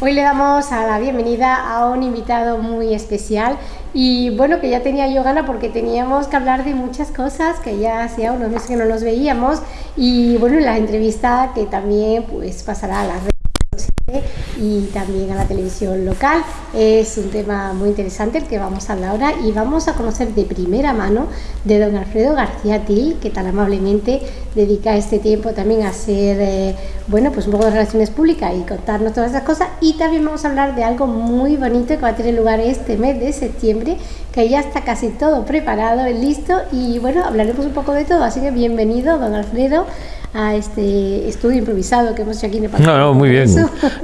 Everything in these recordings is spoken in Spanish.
Hoy le damos a la bienvenida a un invitado muy especial y bueno, que ya tenía yo gana porque teníamos que hablar de muchas cosas que ya hacía unos meses que no nos veíamos y bueno, la entrevista que también pues pasará a las redes y también a la televisión local. Es un tema muy interesante el que vamos a hablar ahora y vamos a conocer de primera mano de don Alfredo García Til, que tan amablemente dedica este tiempo también a hacer, eh, bueno, pues un poco de relaciones públicas y contarnos todas esas cosas. Y también vamos a hablar de algo muy bonito que va a tener lugar este mes de septiembre, que ya está casi todo preparado, listo y bueno, hablaremos un poco de todo. Así que bienvenido, don Alfredo a este estudio improvisado que hemos hecho aquí en el No, no, muy bien.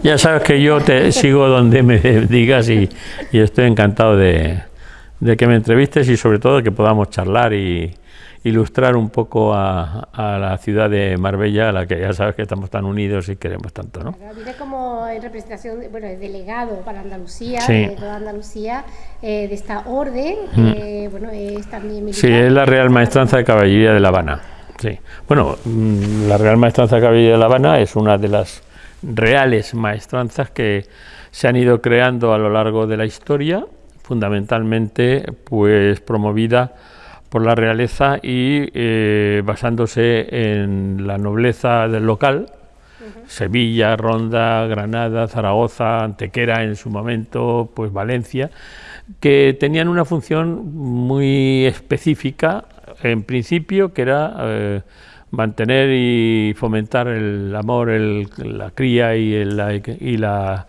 Ya sabes que yo te sigo donde me digas y, estoy encantado de, que me entrevistes y sobre todo que podamos charlar y ilustrar un poco a, la ciudad de Marbella, a la que ya sabes que estamos tan unidos y queremos tanto, ¿no? como en representación, bueno, el delegado para Andalucía, de toda Andalucía, eh, de esta orden, mm. bueno, es también militar. Sí, es la Real Maestranza de Caballería de La Habana. Sí. Bueno, mm, la Real Maestranza de Caballería de La Habana es una de las reales maestranzas que se han ido creando a lo largo de la historia, fundamentalmente pues promovida por la realeza y eh, basándose en la nobleza del local, Sevilla, Ronda, Granada, Zaragoza, Antequera en su momento, pues Valencia, que tenían una función muy específica en principio, que era eh, mantener y fomentar el amor, la cría y, la,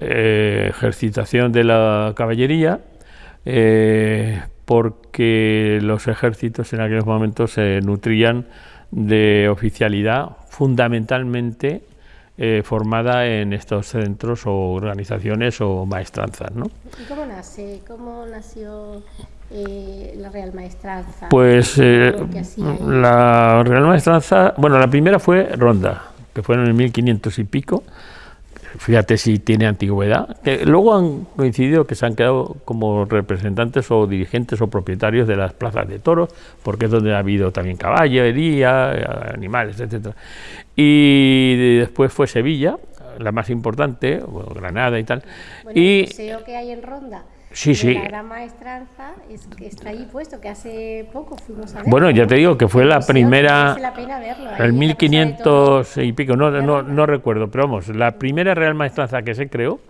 eh, ejercitación de la caballería, eh, porque los ejércitos en aquellos momentos se nutrían de oficialidad fundamentalmente formada en estos centros o organizaciones o maestranzas. ¿no? ¿Y cómo nace? ¿Cómo nació eh, la Real Maestranza? Pues eh, la Real Maestranza, bueno, la primera fue Ronda, que fue en el 1500 y pico, fíjate si tiene antigüedad, que luego han coincidido que se han quedado como representantes o dirigentes o propietarios de las plazas de toros, porque es donde ha habido también caballería, animales, etcétera. Y después fue Sevilla, la más importante, Granada y tal. y el museo que hay en Ronda Sí, sí. La gran maestranza es está ahí puesto, que hace poco fuimos a ver. Bueno, ya te digo que fue la primera. La pena verlo, el 1500 y pico, no, no, no recuerdo, pero vamos, la primera real maestranza que se creó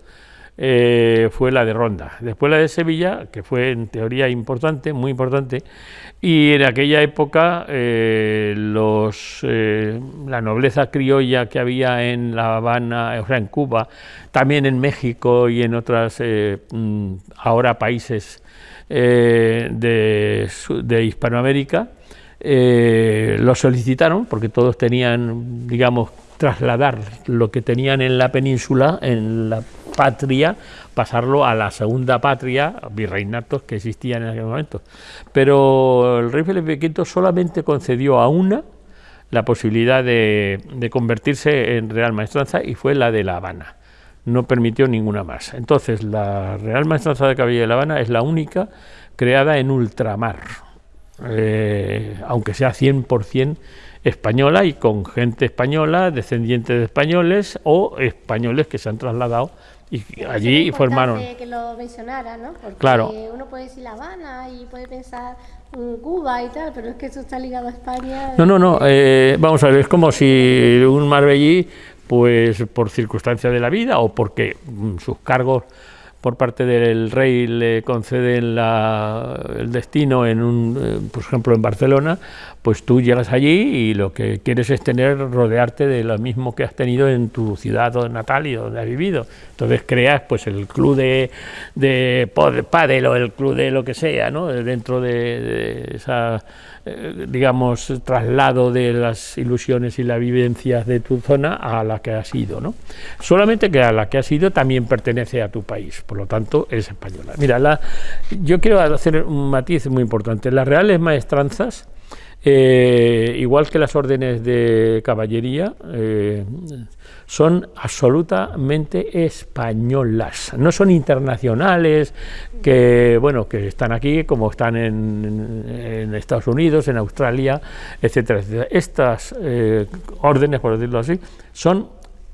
eh, fue la de Ronda. Después la de Sevilla, que fue en teoría importante, muy importante, y en aquella época eh, los, eh, la nobleza criolla que había en La Habana, o sea, en Cuba, también en México y en otras mm, ahora países de, de Hispanoamérica, lo solicitaron porque todos tenían, digamos, trasladar lo que tenían en la península, en la patria, pasarlo a la segunda patria, virreinatos que existían en aquel momento. Pero el rey Felipe V solamente concedió a una la posibilidad de, convertirse en Real Maestranza y fue la de La Habana. No permitió ninguna más. Entonces, la Real Maestranza de Cabilla de La Habana es la única creada en ultramar, eh, aunque sea 100% española y con gente española, descendientes de españoles o españoles que se han trasladado y allí formaron. que lo mencionara, ¿no? Porque claro. uno puede decir La Habana y puede pensar Cuba y tal, pero es que eso está ligado a España. No, no, no. Eh, vamos a ver, es como si un marbellí, pues por circunstancias de la vida o porque mm, sus cargos por parte del rey le conceden el destino en un, eh, por ejemplo en Barcelona, pues tú llegas allí y lo que quieres es tener rodearte de lo mismo que has tenido en tu ciudad natal y donde has vivido. Entonces creas pues el club de, de pádel o el club de lo que sea, ¿no? dentro de esa eh, digamos, traslado de las ilusiones y las vivencias de tu zona a la que has ido, ¿no? Solamente que a la que has ido también pertenece a tu país, por lo tanto es española. Mira, la, yo quiero hacer un matiz muy importante. Las reales maestranzas, eh, igual que las órdenes de caballería, eh, son absolutamente españolas, no son internacionales que bueno que están aquí como están en, Estados Unidos, en Australia, etcétera, etcétera. Estas eh, órdenes, por decirlo así, son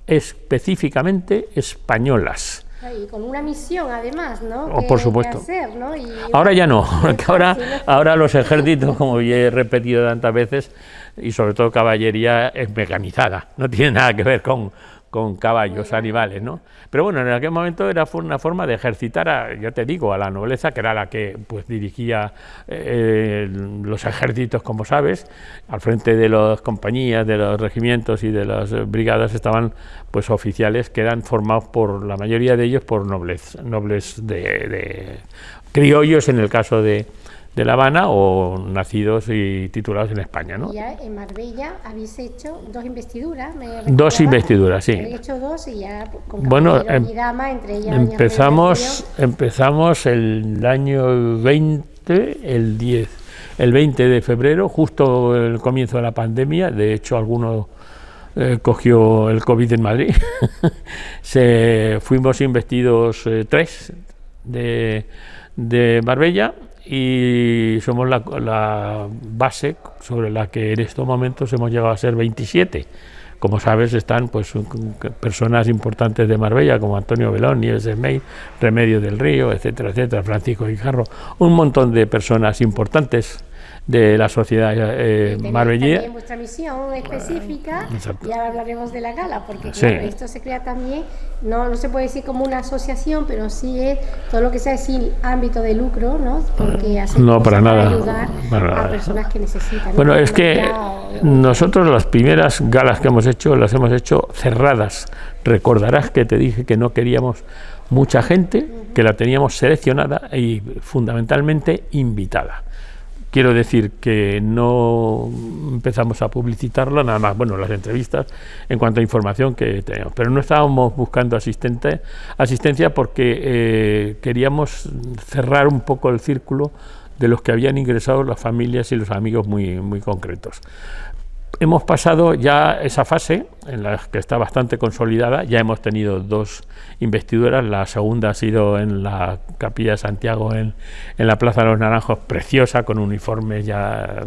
específicamente españolas. Y con una misión además, ¿no? Oh, por supuesto. Hacer, ¿no? Y, ahora ya no, porque ahora, ahora los ejércitos, como ya he repetido tantas veces, y sobre todo caballería es mecanizada, no tiene nada que ver con, con caballos, animales, ¿no? Pero bueno, en aquel momento era una forma de ejercitar, a, ya te digo, a la nobleza, que era la que pues dirigía eh, los ejércitos, como sabes, al frente de las compañías, de los regimientos y de las brigadas estaban pues oficiales que eran formados por la mayoría de ellos por nobles, nobles de criollos en el caso de, de La Habana o nacidos y titulados en España. ¿no? Ya en Marbella habéis hecho dos investiduras. dos investiduras, sí. Habéis hecho dos y ya con bueno, em, y dama, entre ellas empezamos, empezamos el año 20, el 10, el 20 de febrero, justo el comienzo de la pandemia. De hecho, alguno eh, cogió el COVID en Madrid. Se, fuimos investidos eh, tres de, de Marbella y somos la, base sobre la que en estos momentos hemos llegado a ser 27. Como sabes, están pues personas importantes de Marbella, como Antonio Belón, Nieves de May, Remedio del Río, etcétera, etcétera, Francisco Guijarro, un montón de personas importantes de la sociedad eh, marbellí vuestra misión específica y ahora hablaremos de la gala, porque esto se crea también, no, no se puede decir como una asociación, pero sí es todo lo que sea sin ámbito de lucro, ¿no? Porque hace no, para nada, ayudar a personas que necesitan. Bueno, es que nosotros las primeras galas que hemos hecho las hemos hecho cerradas. Recordarás que te dije que no queríamos mucha gente, que la teníamos seleccionada y fundamentalmente invitada. Quiero decir que no empezamos a publicitarlo, nada más, bueno, las entrevistas en cuanto a información que tenemos, pero no estábamos buscando asistente, asistencia porque eh, queríamos cerrar un poco el círculo de los que habían ingresado las familias y los amigos muy, muy concretos hemos pasado ya esa fase en la que está bastante consolidada, ya hemos tenido dos investiduras, la segunda ha sido en la Capilla de Santiago en, en la Plaza de los Naranjos, preciosa, con uniformes, ya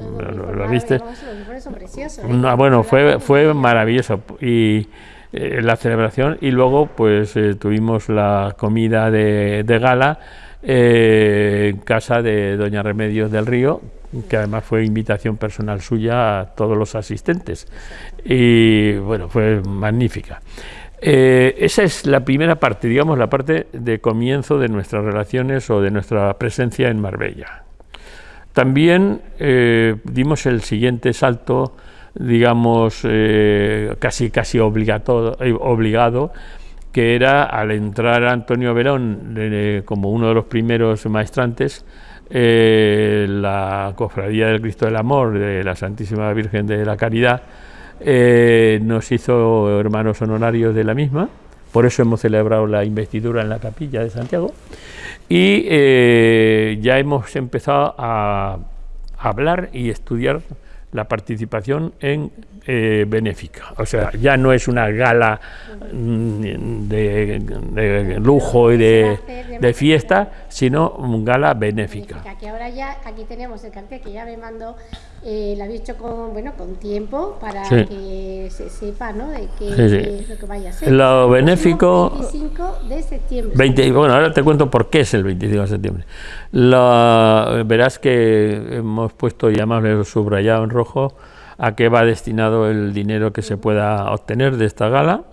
lo, viste. ¿eh? bueno, fue, fue maravilloso y eh, la celebración y luego pues eh, tuvimos la comida de, de gala en casa de Doña Remedios del Río, que además fue invitación personal suya a todos los asistentes. Y bueno, fue magnífica. Eh, esa es la primera parte, digamos, la parte de comienzo de nuestras relaciones o de nuestra presencia en Marbella. También eh, dimos el siguiente salto, digamos, eh, casi, casi obligado, que era al entrar Antonio Verón como uno de los primeros maestrantes, eh, la Cofradía del Cristo del Amor de la Santísima Virgen de la Caridad eh, nos hizo hermanos honorarios de la misma, por eso hemos celebrado la investidura en la capilla de Santiago. Y eh, ya hemos empezado a hablar y estudiar la participación en eh, benéfica. O sea, ya no es una gala mm, de, lujo y de, fiesta, sino una gala benéfica. Que ahora ya aquí tenemos el cartel que ya me mandó, eh, lo había hecho con, bueno, con tiempo para que se sepa ¿no? de qué es lo que vaya a ser. Lo benéfico... 25 de septiembre. 20, bueno, ahora te cuento por qué es el 25 de septiembre. Lo, verás que hemos puesto, ya más subrayado en rojo, a qué va destinado el dinero que se pueda obtener de esta gala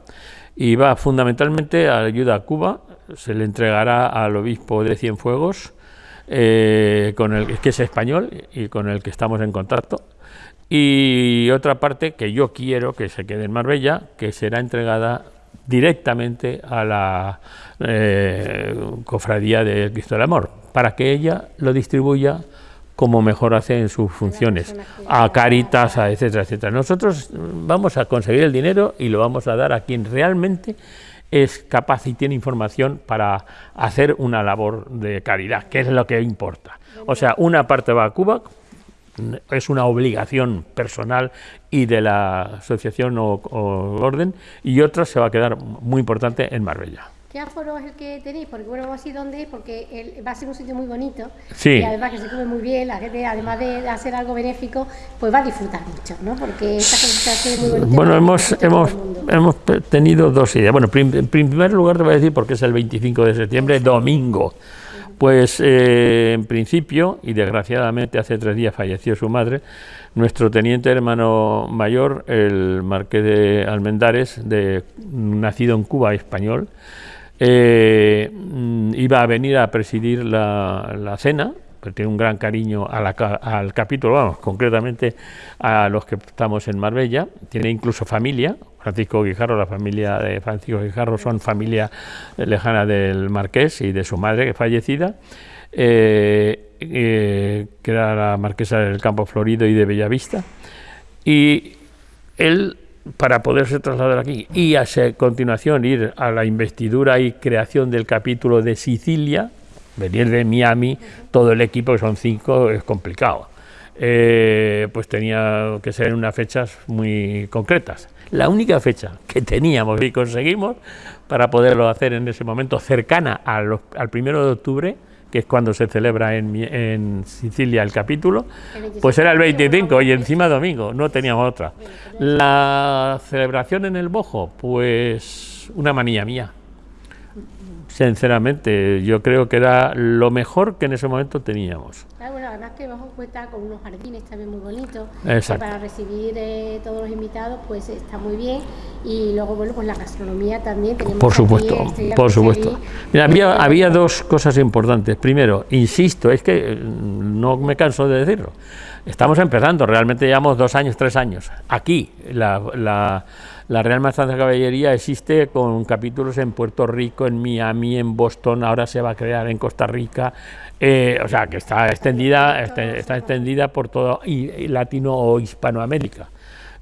y va fundamentalmente a ayuda a Cuba, se le entregará al obispo de Cienfuegos, eh, con el que es español y con el que estamos en contacto, y otra parte que yo quiero que se quede en Marbella, que será entregada directamente a la eh, cofradía de Cristo del Amor, para que ella lo distribuya como mejor hace en sus funciones, a Caritas, a etcétera, etcétera. Nosotros vamos a conseguir el dinero y lo vamos a dar a quien realmente es capaz y tiene información para hacer una labor de caridad, que es lo que importa. O sea, una parte va a Cuba, es una obligación personal y de la asociación o, orden, y otra se va a quedar muy importante en Marbella. ¿Qué aforo es el que tenéis? Porque bueno, vamos a ir dónde es, porque el, va a ser un sitio muy bonito. Sí. Y además que se come muy bien, la gente, además de hacer algo benéfico, pues va a disfrutar mucho, ¿no? Porque esta hace muy bonita. Bueno, hemos, hemos, hemos tenido dos ideas. Bueno, en primer lugar te voy a decir porque es el 25 de septiembre, domingo. Pues eh, en principio, y desgraciadamente hace tres días falleció su madre, nuestro teniente hermano mayor, el marqués de Almendares, de, nacido en Cuba, español, eh, mm, iba a venir a presidir la, cena, porque tiene un gran cariño al capítulo, vamos, concretamente a los que estamos en Marbella, tiene incluso familia, Francisco Guijarro, la familia de Francisco Guijarro son familia lejana del marqués y de su madre que es fallecida, eh, eh, que era la marquesa del Campo Florido y de Bellavista, y él para poderse trasladar aquí y a continuación ir a la investidura y creación del capítulo de Sicilia, venir de Miami, todo el equipo, que son cinco, es complicado. Eh, pues tenía que ser en unas fechas muy concretas. La única fecha que teníamos y conseguimos para poderlo hacer en ese momento cercana al primero de octubre, que es cuando se celebra en, en Sicilia el capítulo, pues era el 25 y encima domingo, no teníamos otra. La celebración en el Bojo, pues una manía mía. Sinceramente, yo creo que era lo mejor que en ese momento teníamos. Además que Bojo cuenta con unos jardines también muy bonitos. Para recibir eh, todos los invitados, pues está muy bien. Y luego, bueno, pues la gastronomía también. por supuesto, por supuesto. había, había dos cosas importantes. Primero, insisto, es que eh, no me canso de decirlo. Estamos empezando, realmente llevamos dos años, tres años. Aquí, la, la, la Real Maestranza de Caballería existe con capítulos en Puerto Rico, en Miami, en Boston, ahora se va a crear en Costa Rica, eh, o sea, que está extendida, este, está, extendida por todo Latino o Hispanoamérica.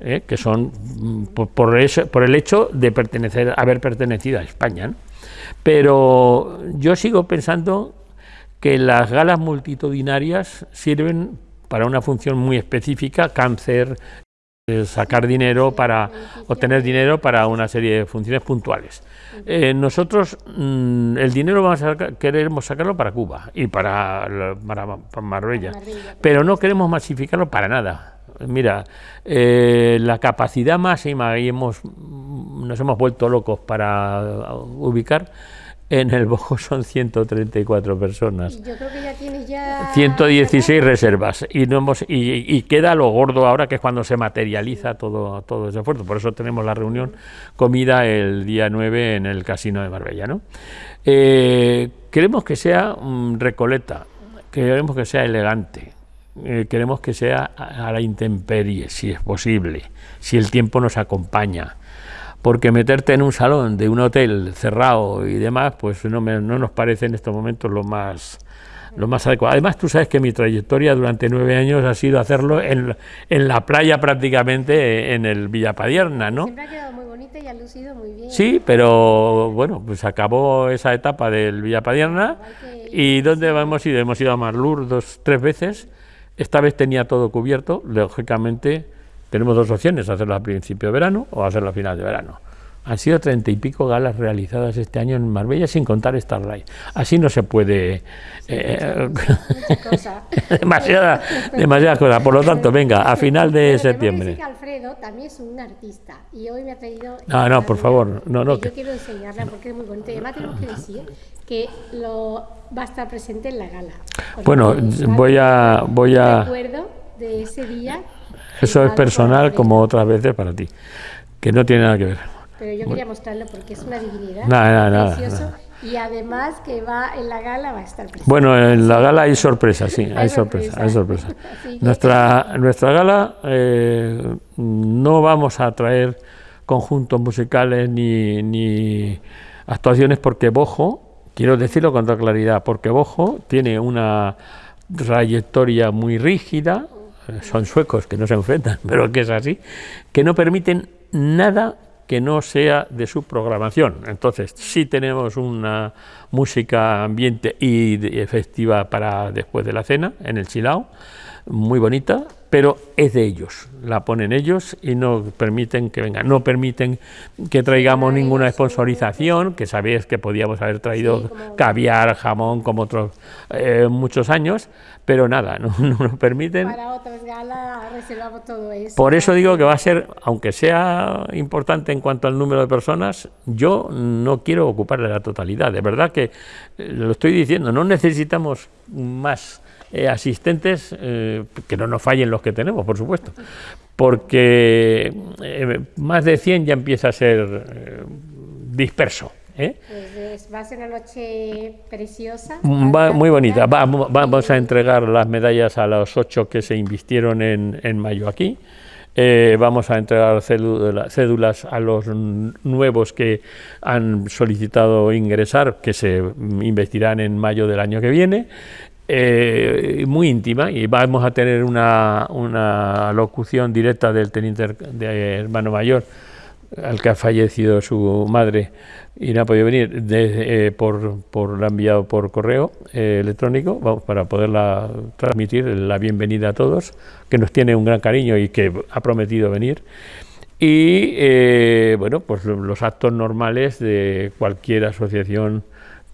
Eh, que son mm, por, por, el hecho de haber pertenecido a España. Pero yo sigo pensando que las galas multitudinarias sirven para una función muy específica, cáncer, sacar dinero para obtener dinero para una serie de funciones puntuales. Eh, nosotros mm, el dinero vamos a queremos sacarlo para Cuba y para, para, Marbella, pero no queremos masificarlo para nada. Mira, eh, la capacidad máxima y hemos, nos hemos vuelto locos para ubicar en el Bojo son 134 personas. Yo creo que ya tienes ya... 116 reservas. Y, no hemos, y, queda lo gordo ahora, que es cuando se materializa todo, todo ese esfuerzo. Por eso tenemos la reunión comida el día 9 en el Casino de Marbella. ¿no? Eh, queremos que sea um, recoleta, queremos que sea elegante, eh, queremos que sea a la intemperie, si es posible, si el tiempo nos acompaña porque meterte en un salón de un hotel cerrado y demás, pues no, me, no nos parece en estos momentos lo más lo más adecuado. Además, tú sabes que mi trayectoria durante nueve años ha sido hacerlo en, en la playa prácticamente en el Villapadierna, ¿no? Siempre ha quedado muy bonita y ha lucido muy bien. Sí, pero bueno, pues acabó esa etapa del Villapadierna y ¿dónde hemos ido? Hemos ido a Marlur dos, tres veces. Esta vez tenía todo cubierto, lógicamente tenemos dos opciones, hacerlo a principio de verano o hacerlo a final de verano. Han sido treinta y pico galas realizadas este año en Marbella sin contar Starlight. Así no se puede... Eh, demasiada, demasiada cosa. Por lo tanto, venga, a final de septiembre. Que Alfredo también es un artista y hoy me ha traído... No, no, por favor. No, no, que yo quiero enseñarla porque es muy bonita. Y además tenemos que decir que lo, va a estar presente en la gala. Bueno, voy a... Voy a... Recuerdo de ese día eso es personal como otras veces para ti, que no tiene nada que ver. Pero yo quería mostrarlo porque es una divinidad. Nada, nada, precioso. Y además que va en la gala va a estar presente. Bueno, en la gala hay sorpresa, sí, hay, sorpresa, hay sorpresa. nuestra, nuestra gala eh, no vamos a traer conjuntos musicales ni, ni actuaciones porque Bojo, quiero decirlo con toda claridad, porque Bojo tiene una trayectoria muy rígida, son suecos que no se enfrentan, pero que es así, que no permiten nada que no sea de su programación. Entonces, sí tenemos una música ambiente y efectiva para después de la cena, en el Chilao, muy bonita, pero es de ellos, la ponen ellos y no permiten que vengan, no permiten que traigamos ninguna sponsorización, que sabéis que podíamos haber traído caviar, jamón, como otros eh, muchos años, pero nada, no, nos permiten. Para otras galas reservamos todo eso. Por eso digo que va a ser, aunque sea importante en cuanto al número de personas, yo no quiero ocuparle la totalidad, de verdad que eh, lo estoy diciendo, no necesitamos más eh, asistentes, eh, que no nos fallen los que tenemos, por supuesto, porque eh, más de 100 ya empieza a ser disperso. Pues va a ser una noche preciosa. muy bonita. vamos a entregar las medallas a los ocho que se invistieron en, en mayo aquí. vamos a entregar cédulas a los nuevos que han solicitado ingresar, que se investirán en mayo del año que viene. Eh, muy íntima y vamos a tener una, una locución directa del teniente hermano mayor al que ha fallecido su madre y no ha podido venir eh, por, por la enviado por correo eh, electrónico vamos, para poderla transmitir la bienvenida a todos que nos tiene un gran cariño y que ha prometido venir y bueno pues los actos normales de cualquier asociación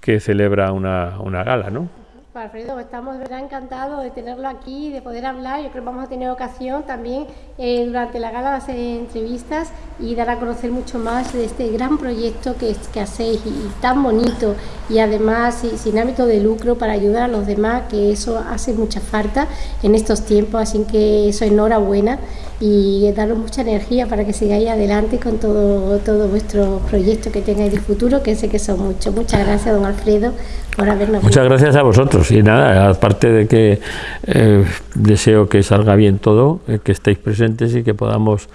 que celebra una, una gala ¿no? Alfredo, estamos verdad encantados de tenerlo aquí, de poder hablar. Yo creo que vamos a tener ocasión también eh, durante la gala de hacer entrevistas y dar a conocer mucho más de este gran proyecto que, que hacéis y, tan bonito y además sin ámbito de lucro para ayudar a los demás, que eso hace mucha falta en estos tiempos. Así que eso enhorabuena y daros mucha energía para que sigáis adelante con todo, todo vuestro proyecto que tengáis de futuro, que sé que son muchos. Muchas gracias, don Alfredo, por habernos Muchas gracias a vosotros. Y nada, aparte de que eh, deseo que salga bien todo, eh, que estéis presentes y que podamos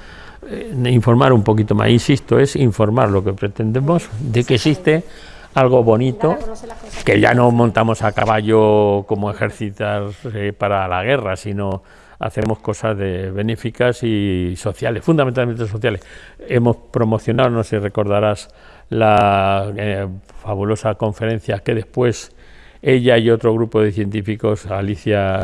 eh, informar un poquito más. Insisto, es informar lo que pretendemos de que existe algo bonito, que ya no montamos a caballo como ejercitar para la guerra, sino hacemos cosas de benéficas y sociales, fundamentalmente sociales. Hemos promocionado, no sé si recordarás, la eh, fabulosa conferencia que después ella y otro grupo de científicos, Alicia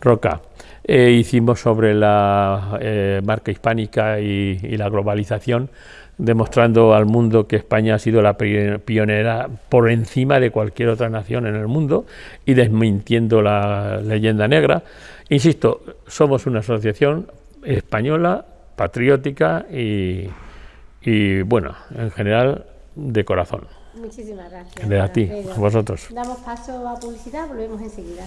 Roca, eh, hicimos sobre la eh, marca hispánica y, la globalización, demostrando al mundo que España ha sido la pionera por encima de cualquier otra nación en el mundo y desmintiendo la leyenda negra. Insisto, somos una asociación española, patriótica y, bueno, en general de corazón. Muchísimas gracias. De a ti, a vosotros. Damos paso a publicidad, volvemos enseguida.